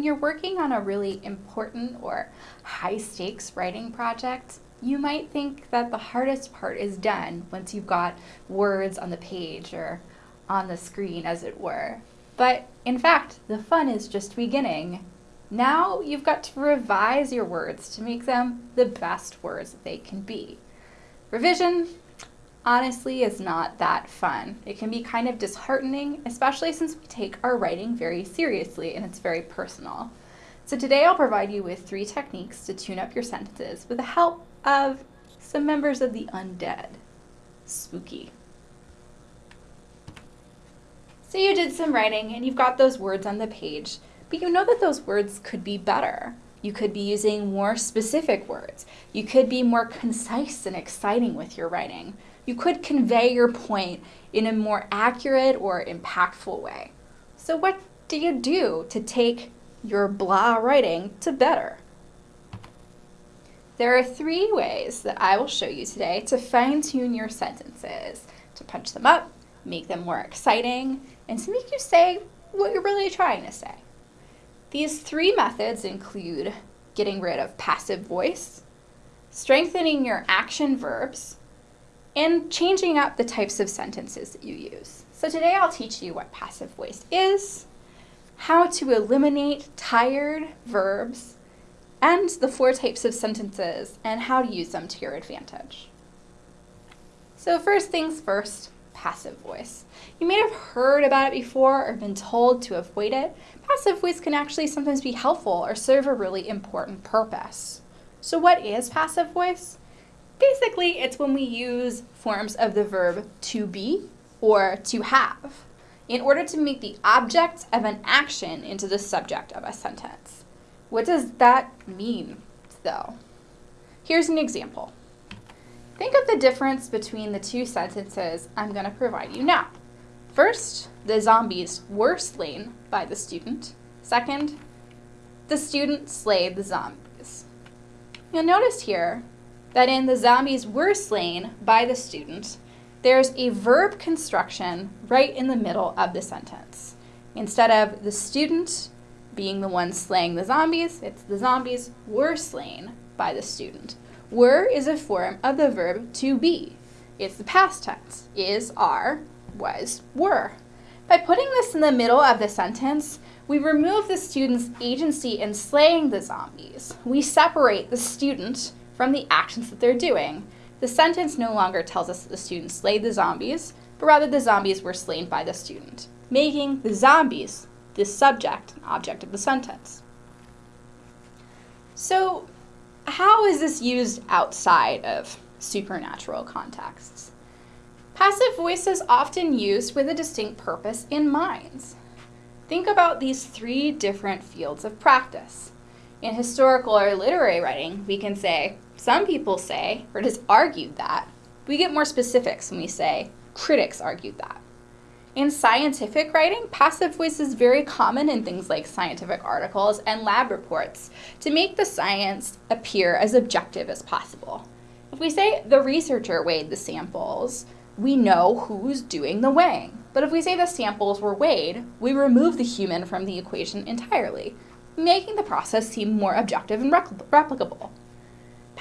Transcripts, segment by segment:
when you're working on a really important or high stakes writing project, you might think that the hardest part is done once you've got words on the page or on the screen, as it were. But in fact, the fun is just beginning. Now you've got to revise your words to make them the best words that they can be. Revision honestly is not that fun. It can be kind of disheartening, especially since we take our writing very seriously and it's very personal. So today I'll provide you with three techniques to tune up your sentences with the help of some members of the undead. Spooky. So you did some writing and you've got those words on the page, but you know that those words could be better. You could be using more specific words. You could be more concise and exciting with your writing. You could convey your point in a more accurate or impactful way. So what do you do to take your blah writing to better? There are three ways that I will show you today to fine tune your sentences, to punch them up, make them more exciting, and to make you say what you're really trying to say. These three methods include getting rid of passive voice, strengthening your action verbs, and changing up the types of sentences that you use. So today I'll teach you what passive voice is, how to eliminate tired verbs, and the four types of sentences and how to use them to your advantage. So first things first, passive voice. You may have heard about it before or been told to avoid it. Passive voice can actually sometimes be helpful or serve a really important purpose. So what is passive voice? Basically, it's when we use forms of the verb to be or to have in order to make the object of an action into the subject of a sentence. What does that mean, though? Here's an example. Think of the difference between the two sentences I'm going to provide you now. First, the zombies were slain by the student. Second, the student slayed the zombies. You'll notice here that in the zombies were slain by the student, there's a verb construction right in the middle of the sentence. Instead of the student being the one slaying the zombies, it's the zombies were slain by the student. Were is a form of the verb to be. It's the past tense. Is, are, was, were. By putting this in the middle of the sentence, we remove the student's agency in slaying the zombies. We separate the student from the actions that they're doing. The sentence no longer tells us that the student slayed the zombies, but rather the zombies were slain by the student, making the zombies the subject and object of the sentence. So how is this used outside of supernatural contexts? Passive voice is often used with a distinct purpose in mind. Think about these three different fields of practice. In historical or literary writing, we can say, some people say, or it is argued that. We get more specifics when we say, critics argued that. In scientific writing, passive voice is very common in things like scientific articles and lab reports to make the science appear as objective as possible. If we say the researcher weighed the samples, we know who's doing the weighing. But if we say the samples were weighed, we remove the human from the equation entirely, making the process seem more objective and replicable.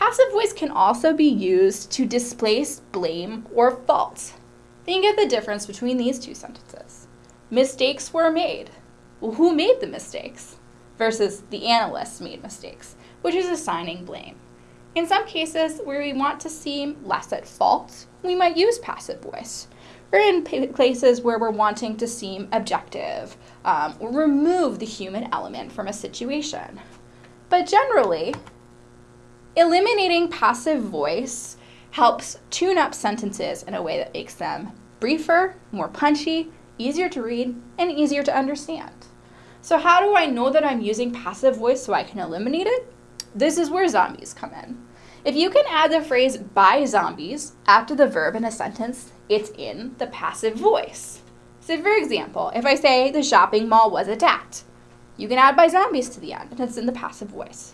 Passive voice can also be used to displace blame or fault. Think of the difference between these two sentences. Mistakes were made. Well, who made the mistakes? Versus the analysts made mistakes, which is assigning blame. In some cases where we want to seem less at fault, we might use passive voice. Or in places where we're wanting to seem objective um, or remove the human element from a situation. But generally, eliminating passive voice helps tune up sentences in a way that makes them briefer, more punchy, easier to read, and easier to understand. So how do I know that I'm using passive voice so I can eliminate it? This is where zombies come in. If you can add the phrase by zombies after the verb in a sentence, it's in the passive voice. So for example, if I say the shopping mall was attacked, you can add by zombies to the end, and it's in the passive voice.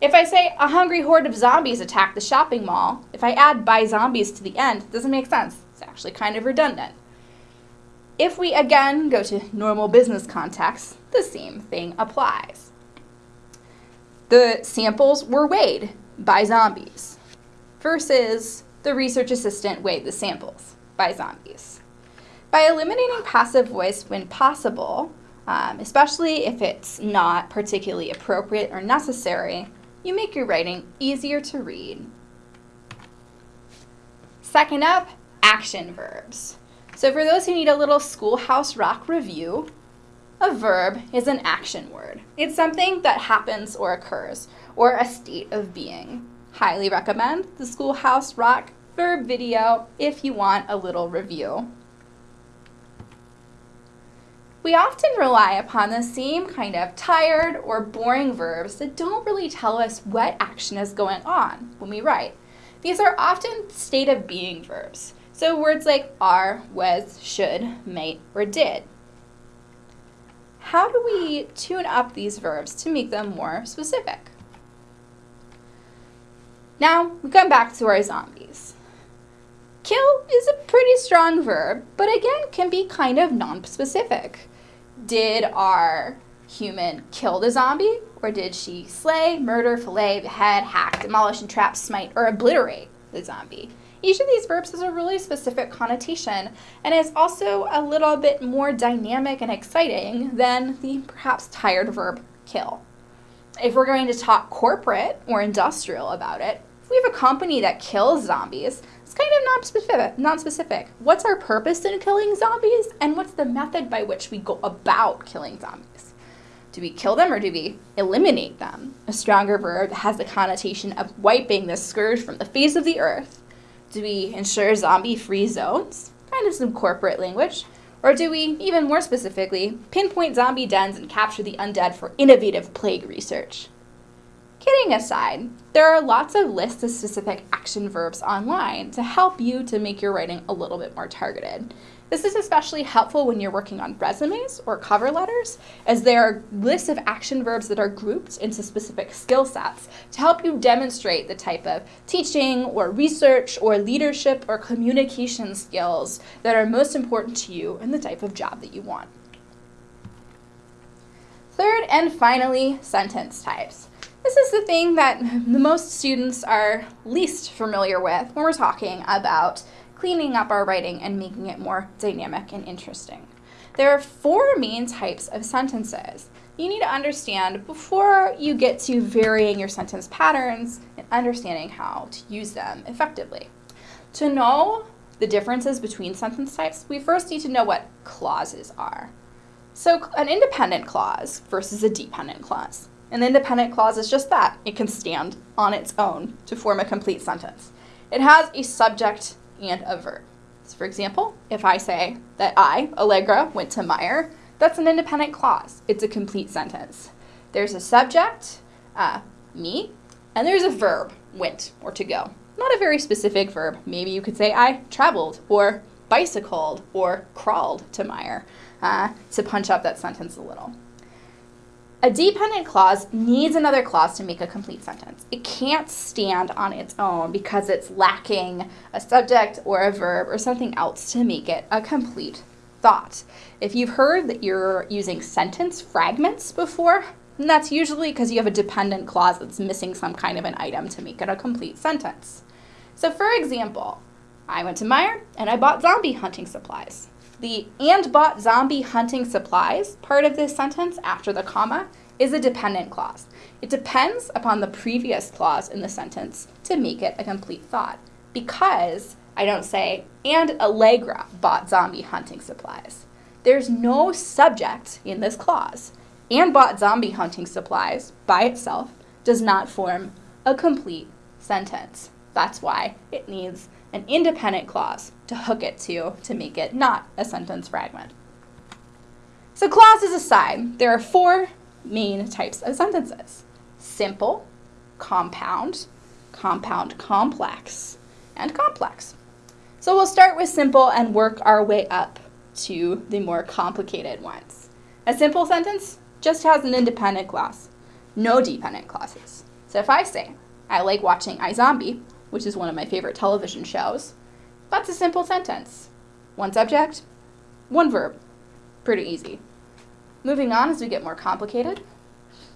If I say a hungry horde of zombies attacked the shopping mall, if I add by zombies to the end, it doesn't make sense. It's actually kind of redundant. If we again go to normal business context, the same thing applies. the samples were weighed by zombies versus the research assistant weighed the samples by zombies. By eliminating passive voice when possible, um, especially if it's not particularly appropriate or necessary, you make your writing easier to read. Second up, action verbs. So for those who need a little schoolhouse rock review, a verb is an action word. It's something that happens or occurs, or a state of being. Highly recommend the Schoolhouse Rock verb video if you want a little review. We often rely upon the same kind of tired or boring verbs that don't really tell us what action is going on when we write. These are often state of being verbs. So words like are, was, should, might, or did. How do we tune up these verbs to make them more specific? Now, we come back to our zombies. Kill is a pretty strong verb, but again can be kind of non-specific did our human kill the zombie, or did she slay, murder, fillet, behead, hack, demolish, entrap, smite, or obliterate the zombie? Each of these verbs has a really specific connotation and is also a little bit more dynamic and exciting than the perhaps tired verb kill. If we're going to talk corporate or industrial about it, we have a company that kills zombies, it's kind of non-specific. Non-specific. What's our purpose in killing zombies, and what's the method by which we go about killing zombies? Do we kill them or do we eliminate them? A stronger verb has the connotation of wiping the scourge from the face of the earth. Do we ensure zombie-free zones? Kind of some corporate language. Or do we, even more specifically, pinpoint zombie dens and capture the undead for innovative plague research? Kidding aside, there are lots of lists of specific action verbs online to help you to make your writing a little bit more targeted. This is especially helpful when you're working on resumes or cover letters, as there are lists of action verbs that are grouped into specific skill sets to help you demonstrate the type of teaching or research or leadership or communication skills that are most important to you and the type of job that you want. Third and finally, sentence types. This is the thing that the most students are least familiar with when we're talking about cleaning up our writing and making it more dynamic and interesting. There are four main types of sentences you need to understand before you get to varying your sentence patterns and understanding how to use them effectively. To know the differences between sentence types, we first need to know what clauses are. So an independent clause versus a dependent clause. An independent clause is just that. It can stand on its own to form a complete sentence. It has a subject and a verb. So for example, if I say that I, Allegra, went to Meijer, that's an independent clause. It's a complete sentence. There's a subject, uh, me, and there's a verb, went, or to go. Not a very specific verb. Maybe you could say I traveled, or bicycled, or crawled to Meijer uh, to punch up that sentence a little. A dependent clause needs another clause to make a complete sentence. It can't stand on its own because it's lacking a subject or a verb or something else to make it a complete thought. If you've heard that you're using sentence fragments before, that's usually because you have a dependent clause that's missing some kind of an item to make it a complete sentence. So for example, I went to Meijer and I bought zombie hunting supplies. The and bought zombie hunting supplies part of this sentence after the comma is a dependent clause. It depends upon the previous clause in the sentence to make it a complete thought because I don't say, and Allegra bought zombie hunting supplies. There's no subject in this clause. And bought zombie hunting supplies by itself does not form a complete sentence. That's why it needs an independent clause to hook it to to make it not a sentence fragment. So clauses aside, there are four main types of sentences. Simple, compound, compound complex, and complex. So we'll start with simple and work our way up to the more complicated ones. A simple sentence just has an independent clause, no dependent clauses. So if I say, I like watching iZombie, which is one of my favorite television shows, that's a simple sentence. One subject, one verb. Pretty easy. Moving on as we get more complicated.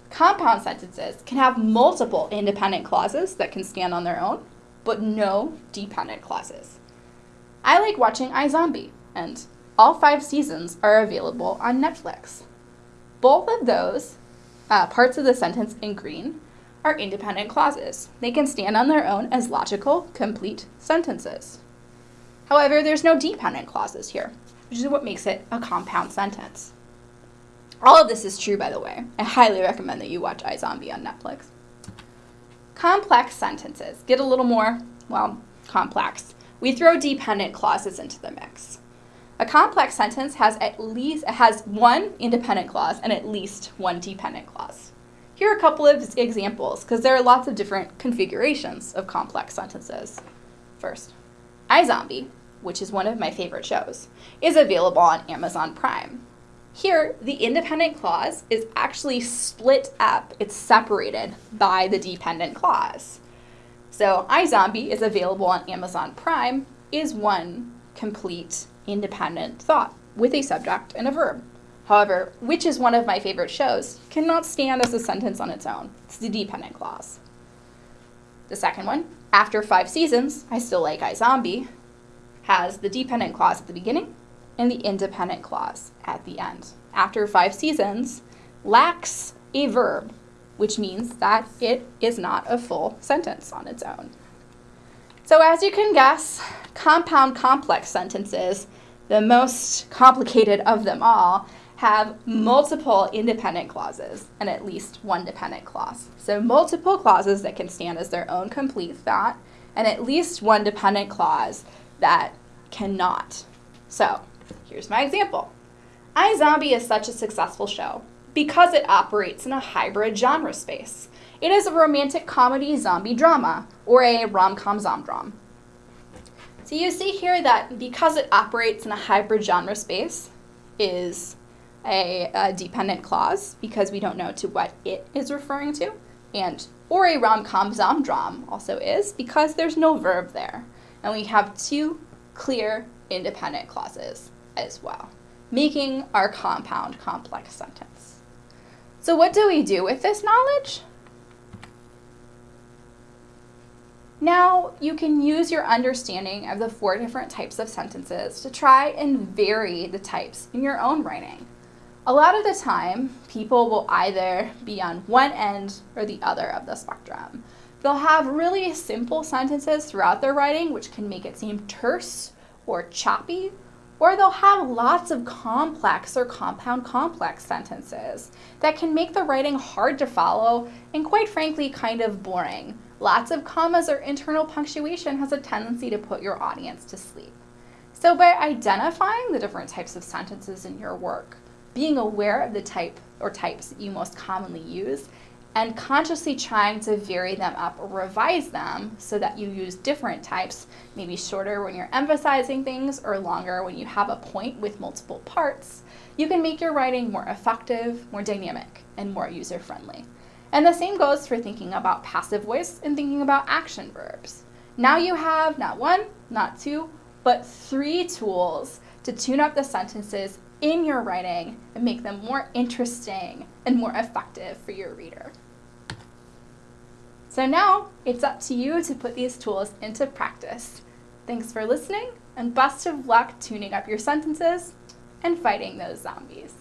Compound sentences can have multiple independent clauses that can stand on their own, but no dependent clauses. I like watching iZombie, and all five seasons are available on Netflix. Both of those uh, parts of the sentence in green are independent clauses. They can stand on their own as logical, complete sentences. However, there's no dependent clauses here, which is what makes it a compound sentence. All of this is true, by the way. I highly recommend that you watch iZombie on Netflix. Complex sentences get a little more, well, complex. We throw dependent clauses into the mix. A complex sentence has at least has one independent clause and at least one dependent clause. Here are a couple of examples because there are lots of different configurations of complex sentences. First, iZombie, which is one of my favorite shows, is available on Amazon Prime. Here, the independent clause is actually split up. It's separated by the dependent clause. So iZombie is available on Amazon Prime is one complete independent thought with a subject and a verb. However, which is one of my favorite shows, cannot stand as a sentence on its own. It's the dependent clause. The second one, after five seasons, I still like iZombie, has the dependent clause at the beginning and the independent clause at the end. After five seasons, lacks a verb, which means that it is not a full sentence on its own. So as you can guess, compound complex sentences, the most complicated of them all, have multiple independent clauses and at least one dependent clause. So multiple clauses that can stand as their own complete thought and at least one dependent clause that cannot. So here's my example. iZombie is such a successful show because it operates in a hybrid genre space. It is a romantic comedy zombie drama or a rom-com zomdrom. So you see here that because it operates in a hybrid genre space is a, a dependent clause because we don't know to what it is referring to, and or a rom-com zomdrom also is because there's no verb there. And we have two clear independent clauses as well, making our compound complex sentence. So what do we do with this knowledge? Now you can use your understanding of the four different types of sentences to try and vary the types in your own writing. A lot of the time, people will either be on one end or the other of the spectrum. They'll have really simple sentences throughout their writing, which can make it seem terse or choppy, or they'll have lots of complex or compound complex sentences that can make the writing hard to follow and quite frankly kind of boring. Lots of commas or internal punctuation has a tendency to put your audience to sleep. So by identifying the different types of sentences in your work, being aware of the type or types you most commonly use, and consciously trying to vary them up or revise them so that you use different types, maybe shorter when you're emphasizing things or longer when you have a point with multiple parts, you can make your writing more effective, more dynamic, and more user-friendly. And the same goes for thinking about passive voice and thinking about action verbs. Now you have not one, not two, but three tools to tune up the sentences in your writing and make them more interesting and more effective for your reader. So now it's up to you to put these tools into practice. Thanks for listening and best of luck tuning up your sentences and fighting those zombies.